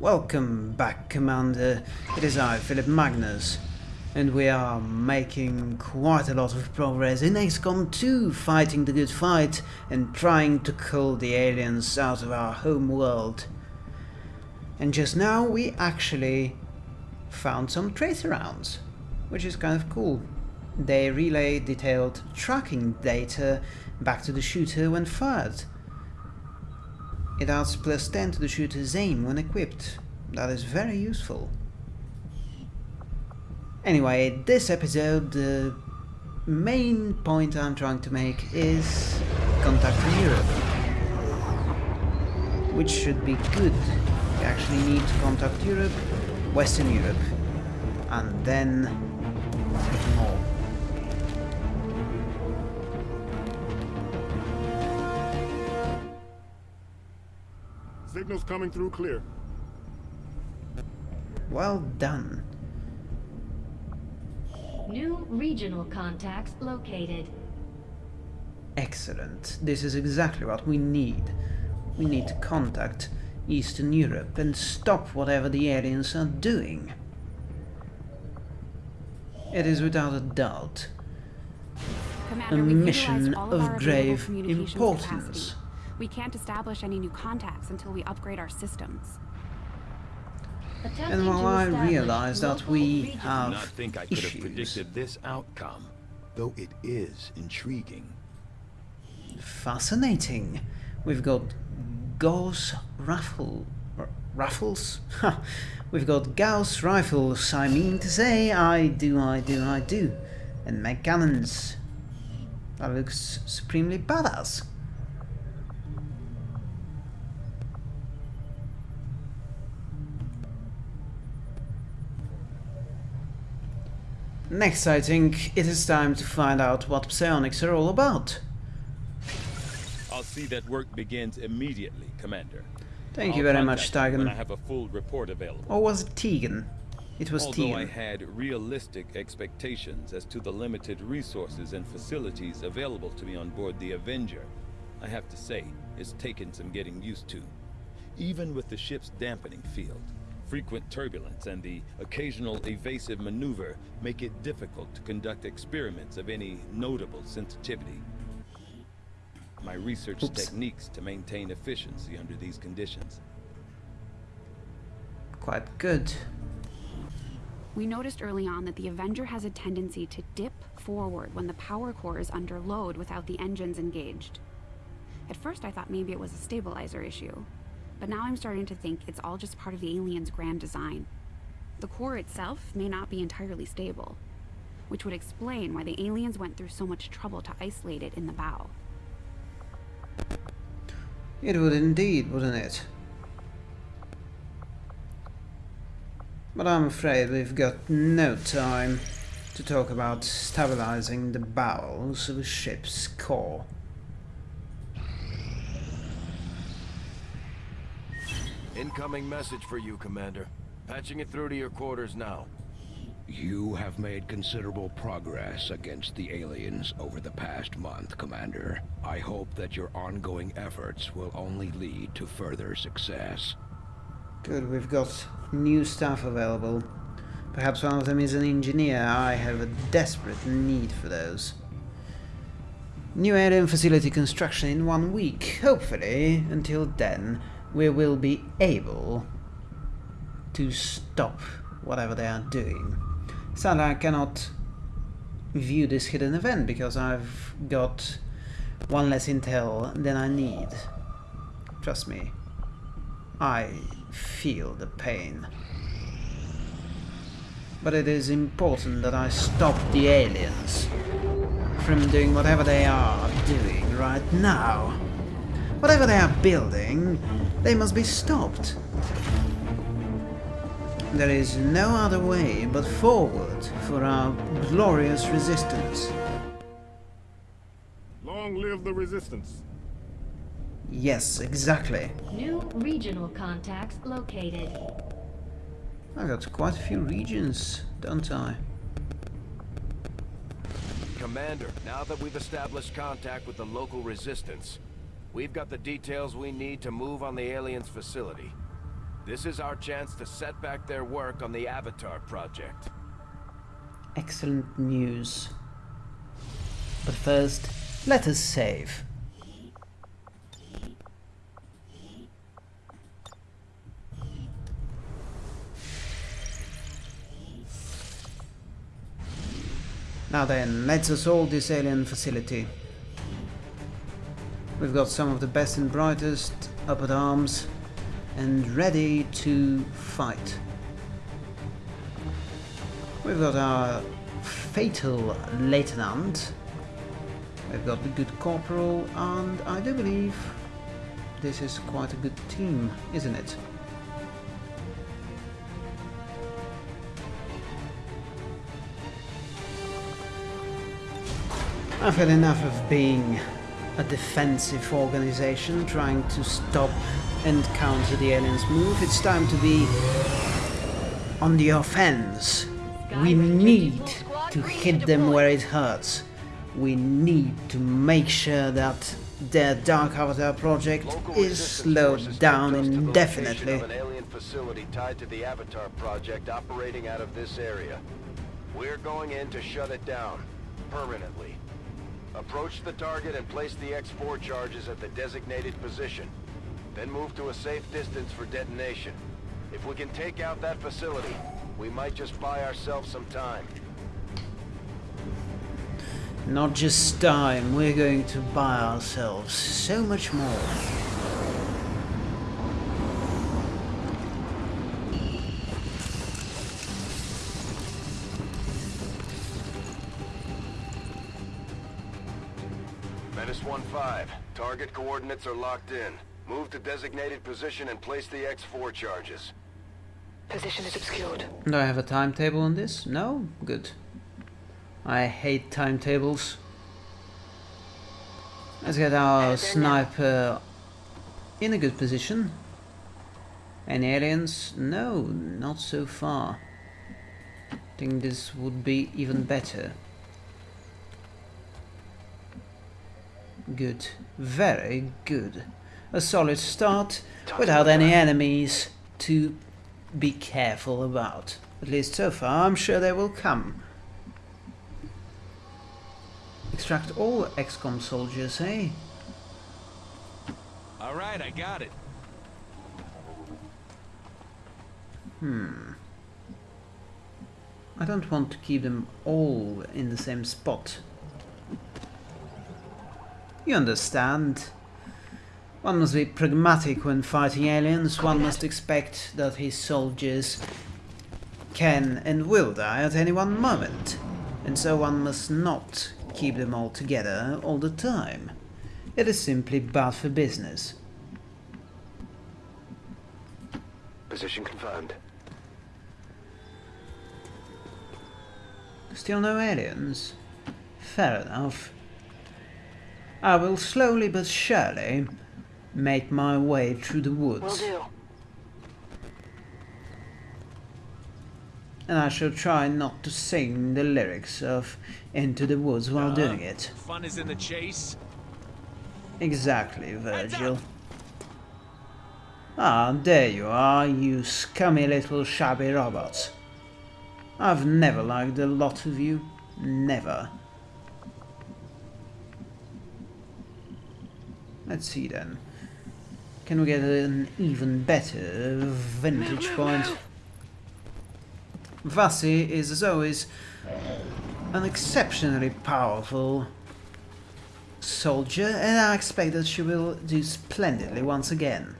Welcome back, Commander. It is I, Philip Magnus, and we are making quite a lot of progress in XCOM 2, fighting the good fight and trying to cull the aliens out of our home world. And just now we actually found some tracer rounds, which is kind of cool. They relay detailed tracking data back to the shooter when fired. It adds plus 10 to the shooter's aim when equipped. That is very useful. Anyway, this episode, the main point I'm trying to make is contact Europe. Which should be good. We actually need to contact Europe, Western Europe, and then Signals coming through clear. Well done. New regional contacts located. Excellent. This is exactly what we need. We need to contact Eastern Europe and stop whatever the aliens are doing. It is without a doubt Commander, a mission of, of grave importance. capacity. We can't establish any new contacts until we upgrade our systems. And while I realize that we have not think I could have predicted this outcome, though it is intriguing. fascinating. We've got Gauss raffle raffles. We've got Gauss rifles. I mean to say, I do, I do, I do, and mag cannons. That looks supremely badass. Next, I think it is time to find out what psionics are all about. I'll see that work begins immediately, Commander. Thank you I'll very much, you When I have a full report available. Or was it Tegan? It was Although I had realistic expectations as to the limited resources and facilities available to me on board the Avenger, I have to say, it's taken some getting used to. Even with the ship's dampening field, frequent turbulence and the occasional evasive maneuver make it difficult to conduct experiments of any notable sensitivity. My research Oops. techniques to maintain efficiency under these conditions. Quite good. We noticed early on that the Avenger has a tendency to dip forward when the power core is under load without the engines engaged. At first I thought maybe it was a stabilizer issue, but now I'm starting to think it's all just part of the alien's grand design. The core itself may not be entirely stable, which would explain why the aliens went through so much trouble to isolate it in the bow. It would indeed, wouldn't it? But I'm afraid we've got no time to talk about stabilizing the bowels of a ship's core. Incoming message for you, Commander. Patching it through to your quarters now. You have made considerable progress against the aliens over the past month, Commander. I hope that your ongoing efforts will only lead to further success. Good, we've got new staff available. Perhaps one of them is an engineer. I have a desperate need for those. New alien facility construction in one week. Hopefully, until then, we will be able to stop whatever they are doing. Sadly, I cannot view this hidden event because I've got one less intel than I need. Trust me, I feel the pain. But it is important that I stop the aliens from doing whatever they are doing right now. Whatever they are building, they must be stopped. There is no other way but forward for our glorious resistance. Long live the resistance. Yes, exactly. New regional contacts located. I've got quite a few regions, don't I? Commander, now that we've established contact with the local resistance, we've got the details we need to move on the aliens' facility. This is our chance to set back their work on the Avatar project. Excellent news. But first, let us save. Now then, let's assault this alien facility. We've got some of the best and brightest up at arms and ready to fight. We've got our fatal lieutenant. We've got the good corporal, and I do believe this is quite a good team, isn't it? I've had enough of being a defensive organization trying to stop and counter the aliens' move. It's time to be on the offense. We need to hit them where it hurts. We need to make sure that their Dark Avatar project Local is slowed down took us to the location indefinitely. Of an alien facility tied to the Avatar project operating out of this area. We're going in to shut it down permanently. Approach the target and place the X4 charges at the designated position. Then move to a safe distance for detonation. If we can take out that facility, we might just buy ourselves some time. Not just time, we're going to buy ourselves so much more. Target coordinates are locked in. Move to designated position and place the X4 charges. Position is obscured. Do I have a timetable on this? No? Good. I hate timetables. Let's get our sniper in a good position. Any aliens? No, not so far. I think this would be even better. Good. Very good. A solid start without any enemies to be careful about. At least so far, I'm sure they will come. Extract all XCOM soldiers, eh? All right, I got it. Hmm. I don't want to keep them all in the same spot. You understand. One must be pragmatic when fighting aliens. One must expect that his soldiers can and will die at any one moment. And so one must not keep them all together all the time. It is simply bad for business. Position confirmed. Still no aliens? Fair enough. I will slowly but surely make my way through the Will woods. do. And I shall try not to sing the lyrics of Into the Woods while Uh-huh. doing it. Fun is in the chase. Exactly, Virgil. Ah, there you are, you scummy little shabby robots. I've never liked the lot of you. Never. Let's see then. Can we get an even better vantage point? Vasi is, as always, an exceptionally powerful soldier, and I expect that she will do splendidly once again.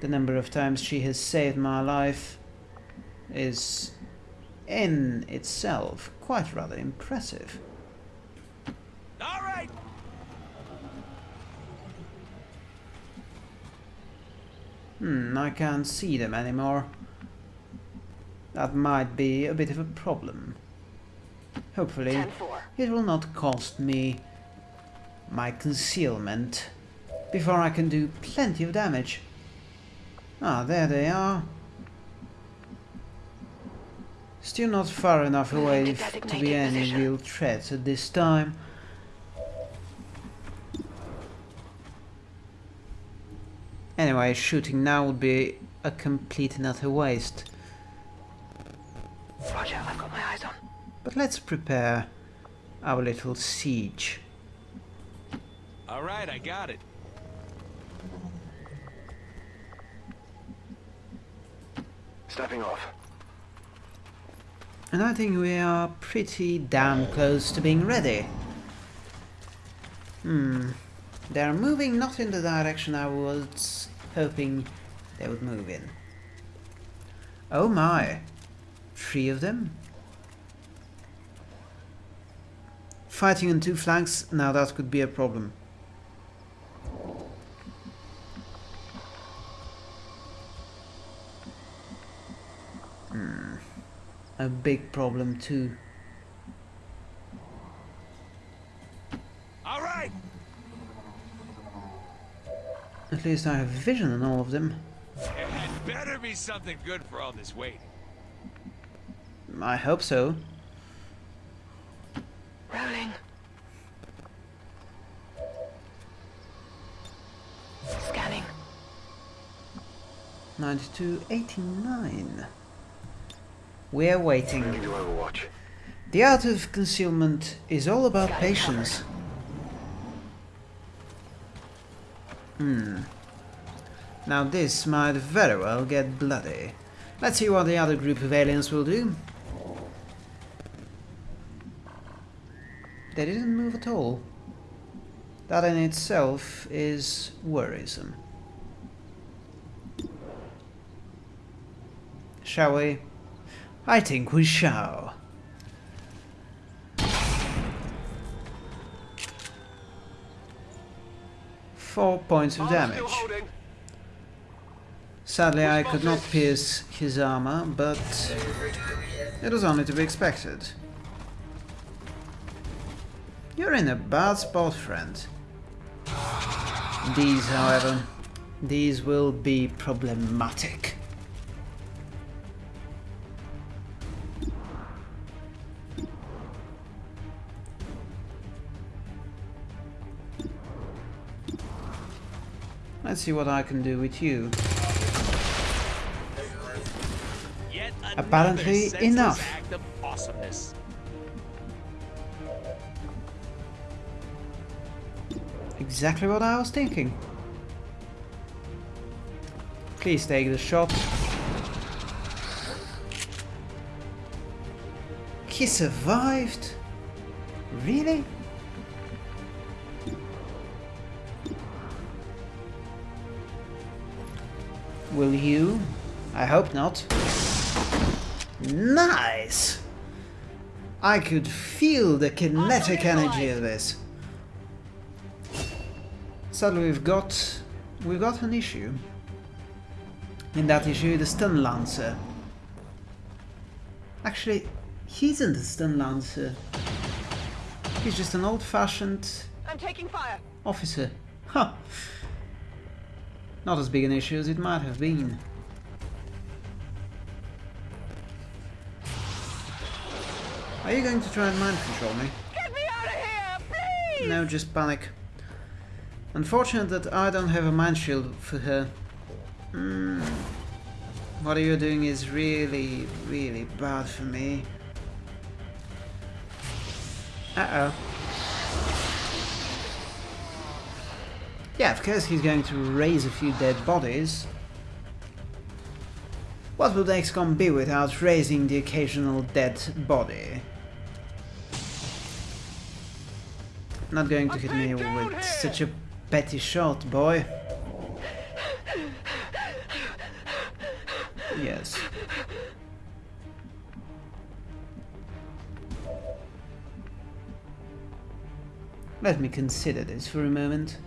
The number of times she has saved my life is in itself quite rather impressive. All right. Hmm, I can't see them anymore. That might be a bit of a problem. Hopefully, it will not cost me my concealment before I can do plenty of damage. Ah, there they are. Still not far enough away to be any real threat at this time. Anyway, shooting now would be a complete and utter waste. Roger, I've got my eyes on. But let's prepare our little siege. All right, I got it. Stepping off. And I think we are pretty damn close to being ready. Hmm. They're moving not in the direction I was hoping they would move in. Oh my. Three of them? Fighting on two flanks? Now that could be a problem. Hmm. A big problem too. All right. At least I have vision on all of them. It had better be something good for all this waiting. I hope so. Rolling. Scanning. 9289. We're waiting. Moving to Overwatch. The art of concealment is all about patience. Hmm. Now this might very well get bloody. Let's see what the other group of aliens will do. They didn't move at all. That in itself is worrisome. Shall we? I think we shall. Four points of damage. Sadly, I could not pierce his armor, but it was only to be expected. You're in a bad spot, friend. These, however, these will be problematic. Let's see what I can do with you. Apparently enough. Act of awesomeness. Exactly what I was thinking. Please take the shot. He survived? Really? Will you? I hope not. Nice! I could feel the kinetic energy of this. Sadly, we've got we've got an issue. In that issue, the stun lancer. Actually, he isn't a stun lancer. He's just an old-fashioned I'm taking fire. officer. Huh. Not as big an issue as it might have been. Are you going to try and mind control me? Get me out of here, please! No, just panic. Unfortunate that I don't have a mind shield for her. Mm. What you're doing is really, really bad for me. Uh-oh. Yeah, of course he's going to raise a few dead bodies. What would XCOM be without raising the occasional dead body? Not going to hit me with such a petty shot, boy. Yes. Let me consider this for a moment.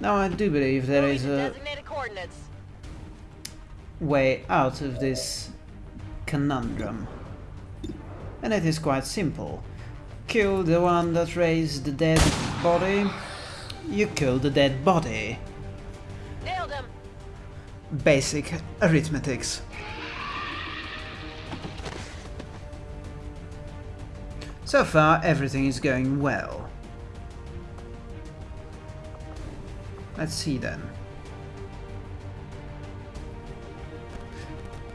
Now I do believe there is a way out of this conundrum. And it is quite simple. Kill the one that raised the dead body, you kill the dead body. Nailed him. Basic arithmetics. So far, everything is going well. Let's see then.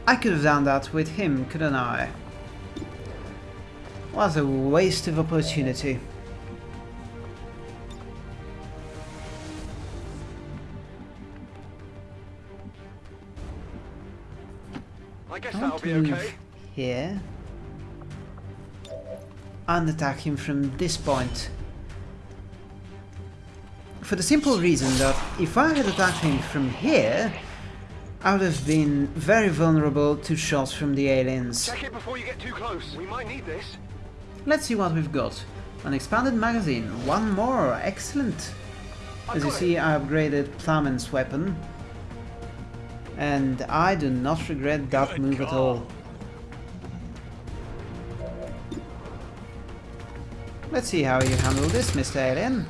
I could have done that with him, couldn't I? What a waste of opportunity. I guess I that'll be move okay. here and attack him from this point. For the simple reason that if I had attacked him from here, I would have been very vulnerable to shots from the aliens. Check it before you get too close. We might need this. Let's see what we've got. An expanded magazine, one more, excellent. As you see, I upgraded Plumman's weapon. And I do not regret that Good move at all. Let's see how you handle this, Mr. Alien.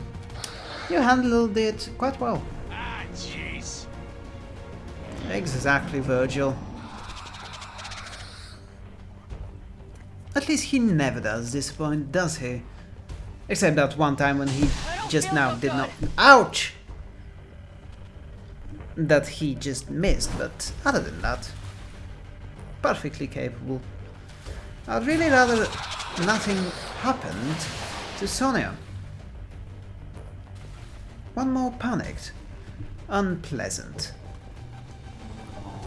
You handled it quite well. Ah, jeez. Exactly, Virgil. At least he never does disappoint, does he? Except that one time when he just now did not... Ouch! That he just missed, but other than that, perfectly capable. I'd really rather nothing happened to Sonia. One more panicked. Unpleasant.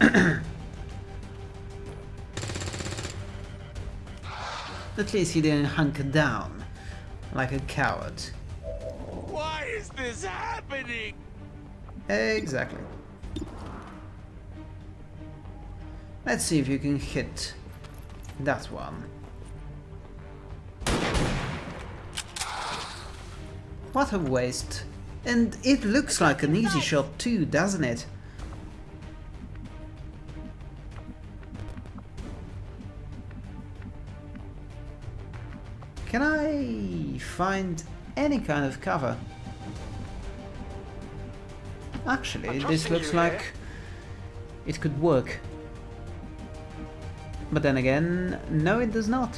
At least he didn't hunker down like a coward. Why is this happening? Exactly. Let's see if you can hit that one. What a waste. And it looks like an easy shot too, doesn't it? Can I find any kind of cover? Actually, this looks like it could work. But then again, no it does not.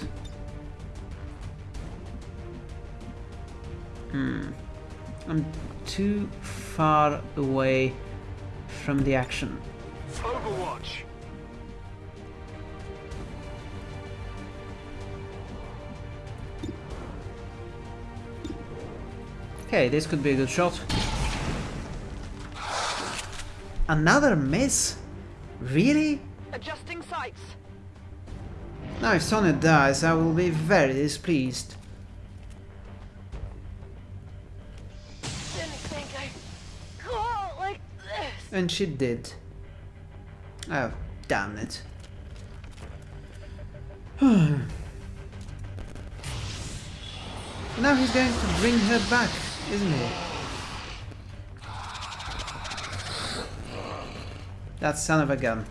Hmm. I'm too far away from the action. Overwatch. Okay, this could be a good shot. Another miss? Really? Adjusting sights. Now if Sonia dies, I will be very displeased. And she did. Oh, damn it. now he's going to bring her back, isn't he? That son of a gun.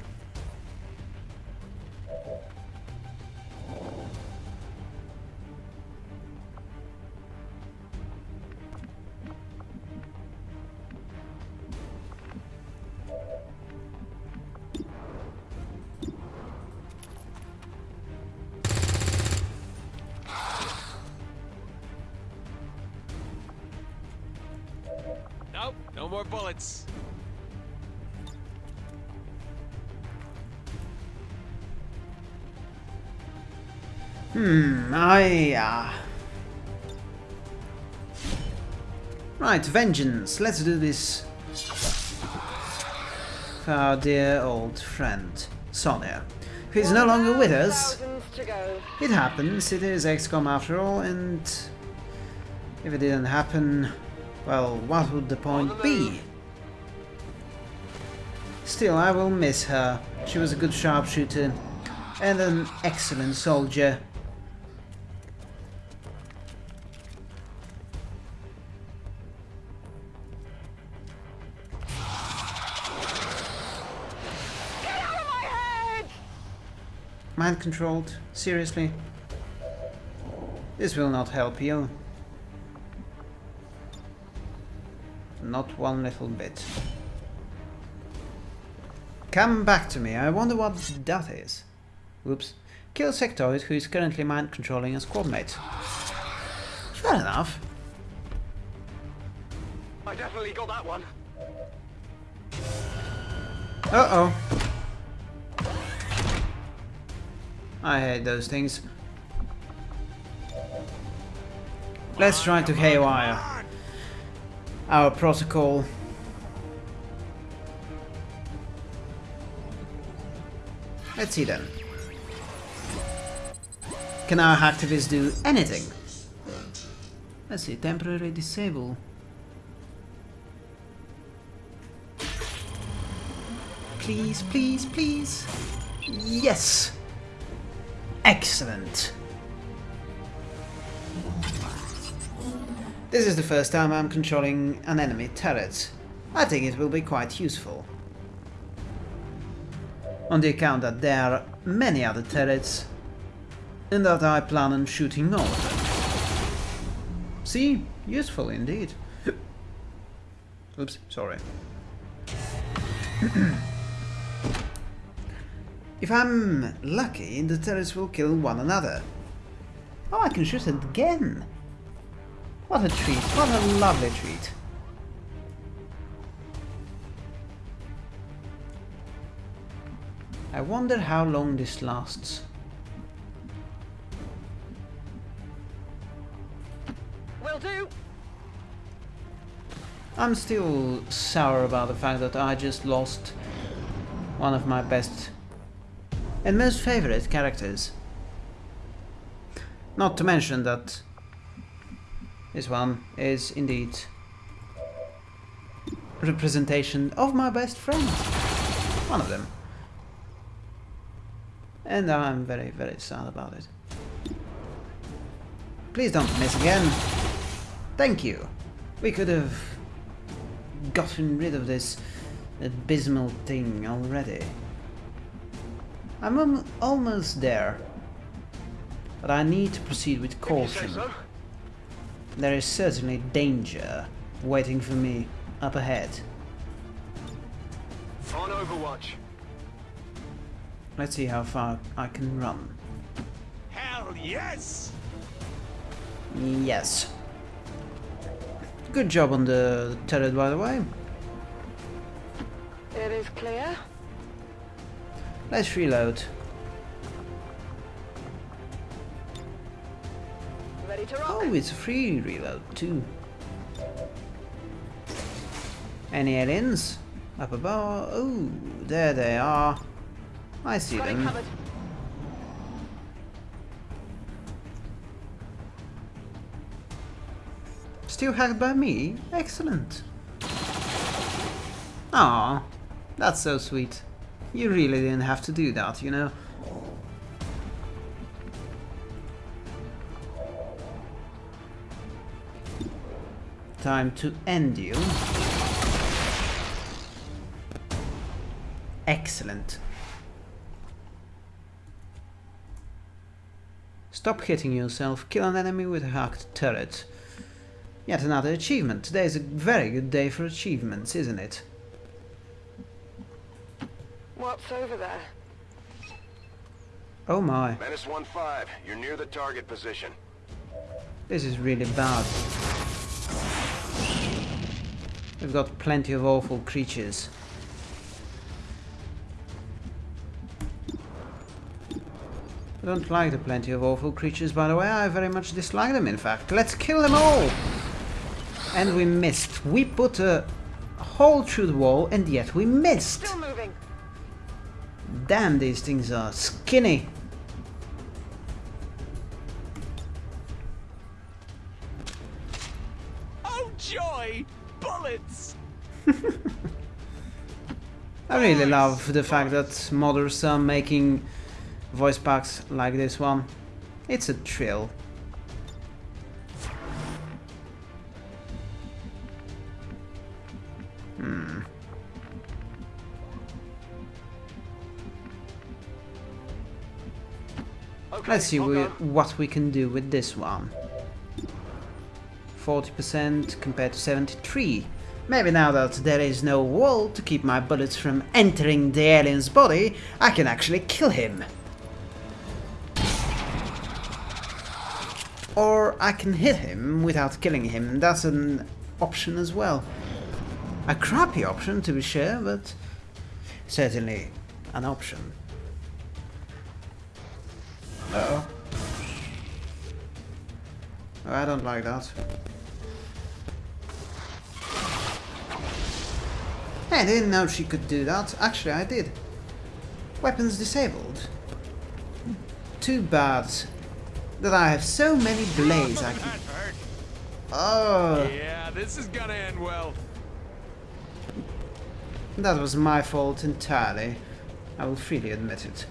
Right, vengeance. Let's do this. Our dear old friend, Sonia, who is no longer with us. Thousands to go. It happens, it is XCOM after all, and if it didn't happen, well, what would the point be? Still, I will miss her. She was a good sharpshooter and an excellent soldier. Mind controlled? Seriously? This will not help you. Not one little bit. Come back to me, I wonder what that is. Whoops. Kill Sectoid, who is currently mind controlling a squad mate. Fair enough. I definitely got that one. Uh-oh. I hate those things. Let's try to haywire our protocol. Let's see then. Can our hacktivists do anything? Let's see, temporary disable. Please, please, please. Yes! Excellent. This is the first time I'm controlling an enemy turret. I think it will be quite useful. On the account that there are many other turrets and that I plan on shooting all of them. See? Useful indeed. Oops, sorry. if I'm lucky, the terrorists will kill one another. Oh, I can shoot it again! What a treat, what a lovely treat. I wonder how long this lasts. Will do. I'm still sour about the fact that I just lost one of my best and most favorite characters. Not to mention that this one is indeed representation of my best friend. One of them. And I'm very, very sad about it. Please don't miss again. Thank you. We could have gotten rid of this abysmal thing already. I'm almost there. But I need to proceed with caution. So? There is certainly danger waiting for me up ahead. On Overwatch. Let's see how far I can run. Hell yes! Yes. Good job on the turret, by the way. It is clear. Let's reload. Ready to rock. Oh, it's a free reload too. Any aliens? Up above? Oh, there they are. I see Got them. Still hacked by me? Excellent. Ah, that's so sweet. You really didn't have to do that, you know? Time to end you. Excellent. Stop hitting yourself, kill an enemy with a hacked turret. Yet another achievement. Today is a very good day for achievements, isn't it? What's over there? Oh my, Menace 1-5, you're near the target position. this is really bad. We've got plenty of awful creatures. I don't like the plenty of awful creatures, by the way. I very much dislike them, in fact. Let's kill them all! And we missed. We put a hole through the wall, and yet we missed! Still moving. Damn, these things are skinny. Oh joy! Bullets! I really love the fact that modders are making voice packs like this one. It's a thrill. Let's see we, what we can do with this one. 40% compared to 73. Maybe now that there is no wall to keep my bullets from entering the alien's body, I can actually kill him. Or I can hit him without killing him, that's an option as well. A crappy option to be sure, but certainly an option. Uh oh. I don't like that. I didn't know she could do that. Actually, I did. Weapons disabled. Too bad that I have so many blades I can... Oh, Yeah, this is gonna end well. that was my fault entirely. I will freely admit it.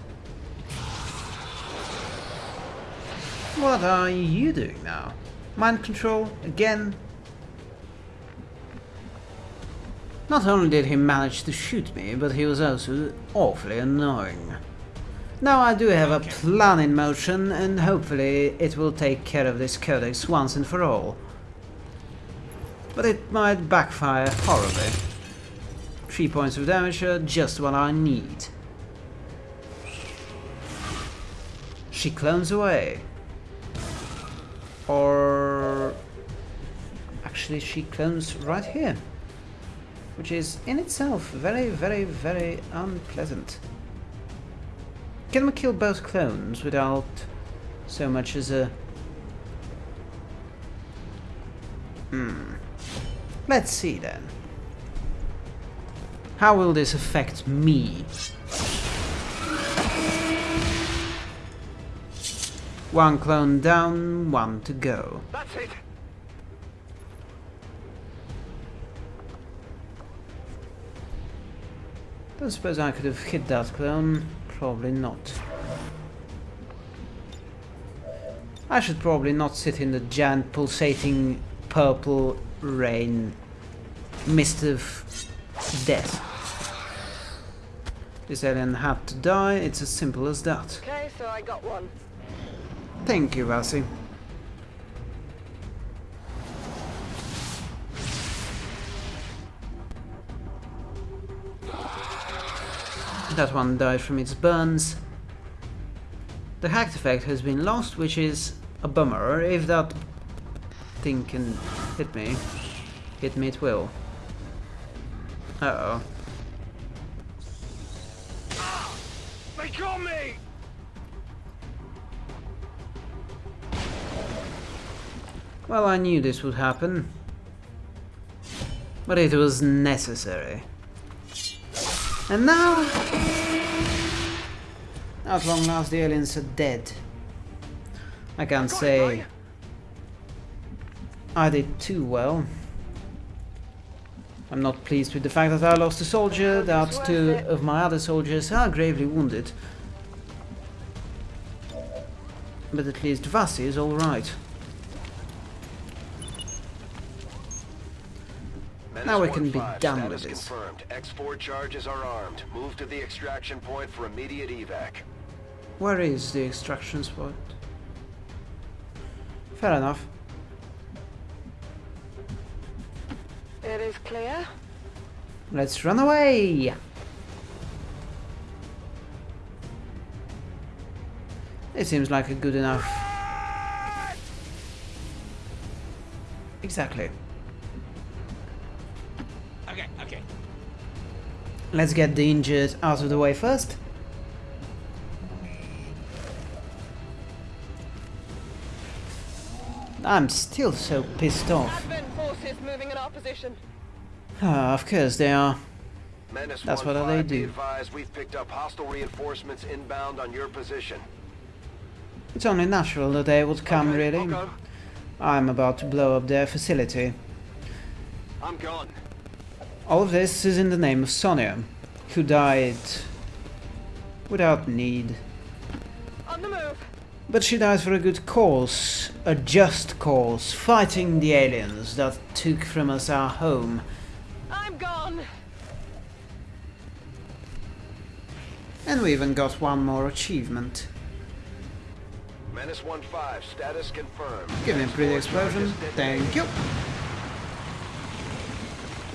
What are you doing now? Mind control? Again? Not only did he manage to shoot me, but he was also awfully annoying. Now I do have a plan in motion, and hopefully it will take care of this codex once and for all. But it might backfire horribly. Three points of damage are just what I need. She clones away. Or... Actually, she clones right here. Which is in itself very, very, very unpleasant. Can we kill both clones without so much as a... Hmm. Let's see then. How will this affect me? One clone down, one to go. That's it. Don't suppose I could have hit that clone. Probably not. I should probably not sit in the giant pulsating purple rain mist of death. This alien had to die, it's as simple as that. Okay, so I got one. Thank you, Vasi. That one died from its burns. The hacked effect has been lost, which is a bummer. If that thing can hit me, hit me it will. Uh-oh. They got me! Well, I knew this would happen. But it was necessary. And now... At long last the aliens are dead. I can't say I did too well. I'm not pleased with the fact that I lost a soldier, that two of my other soldiers are gravely wounded. But at least Vasi is alright. Now we can be done with this. confirmed. X4 charges are armed. Move to the extraction point for immediate evac. Where is the extraction spot? Fair enough. It is clear. Let's run away! It seems like a good enough... Exactly. Let's get the injured out of the way first. I'm still so pissed off. Advent forces moving in our position. Ah, of course they are. Menace That's what they do. advised we've picked up hostile reinforcements inbound on your position. It's only natural that they would come, Okay, really. okay. I'm about to blow up their facility. I'm gone. All of this is in the name of Sonia, who died without need. On the move. But she died for a good cause, a just cause, fighting the aliens that took from us our home. I'm gone. And we even got one more achievement. Menace 1-5, status confirmed. Give me a pretty explosion. Thank you.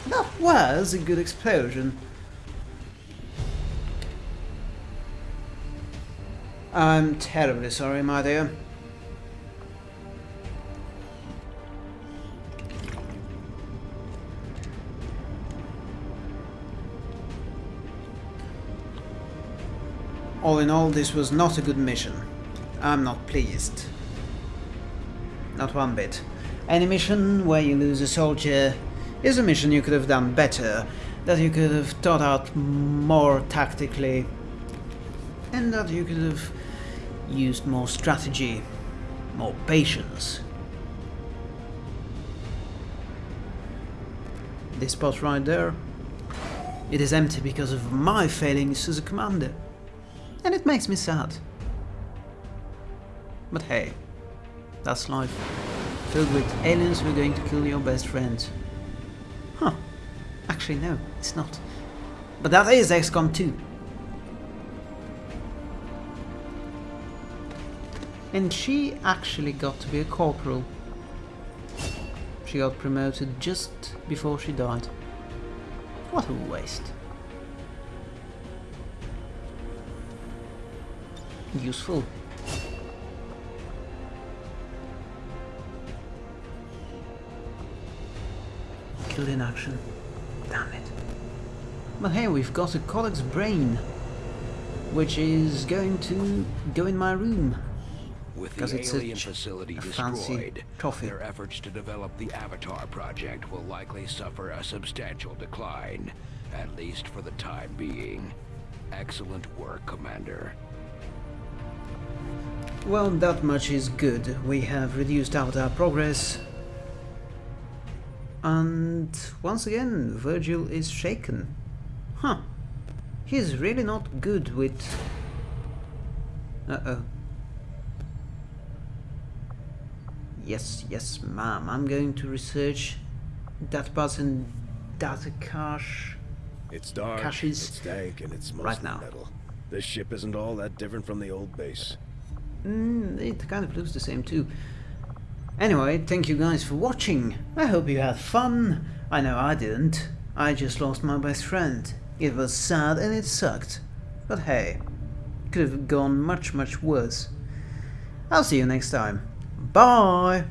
That was a good explosion. I'm terribly sorry, my dear. All in all, this was not a good mission. I'm not pleased. Not one bit. Any mission where you lose a soldier is a mission you could have done better, that you could have thought out more tactically, and that you could have used more strategy, more patience. This spot right there, it is empty because of my failings as a commander, and it makes me sad. But hey, that's life. Filled with aliens who are going to kill your best friends. Actually, no, it's not. But that is XCOM 2. And she actually got to be a corporal. She got promoted just before she died. What a waste. Useful. Killed in action. But hey, we've got a Codex Brain, which is going to go in my room. With Because the it's alien facility a fancy destroyed, trophy. their efforts to develop the Avatar project will likely suffer a substantial decline, at least for the time being. Excellent work, Commander. Well, that much is good. We have reduced out our progress. And once again, Virgil is shaken. Huh. He's really not good with... Uh-oh. Yes, yes, ma'am. I'm going to research that button data cache. It's dark, Caches it's dank, and it's mostly right now. metal. This ship isn't all that different from the old base. Mm, it kind of looks the same too. Anyway, thank you guys for watching. I hope you had fun. I know I didn't. I just lost my best friend. It was sad and it sucked. But hey, could have gone much much worse. I'll see you next time. Bye!